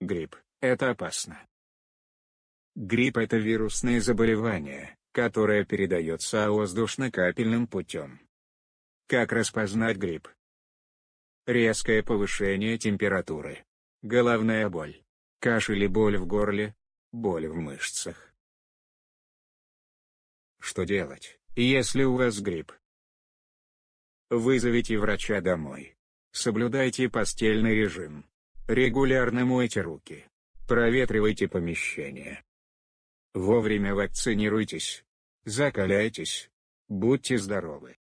Грипп – это опасно. Грипп – это вирусное заболевание, которое передается воздушно-капельным путем. Как распознать грипп? Резкое повышение температуры. Головная боль. Кашель и боль в горле. Боль в мышцах. Что делать, если у вас грипп? Вызовите врача домой. Соблюдайте постельный режим. Регулярно мойте руки. Проветривайте помещение. Вовремя вакцинируйтесь. Закаляйтесь. Будьте здоровы.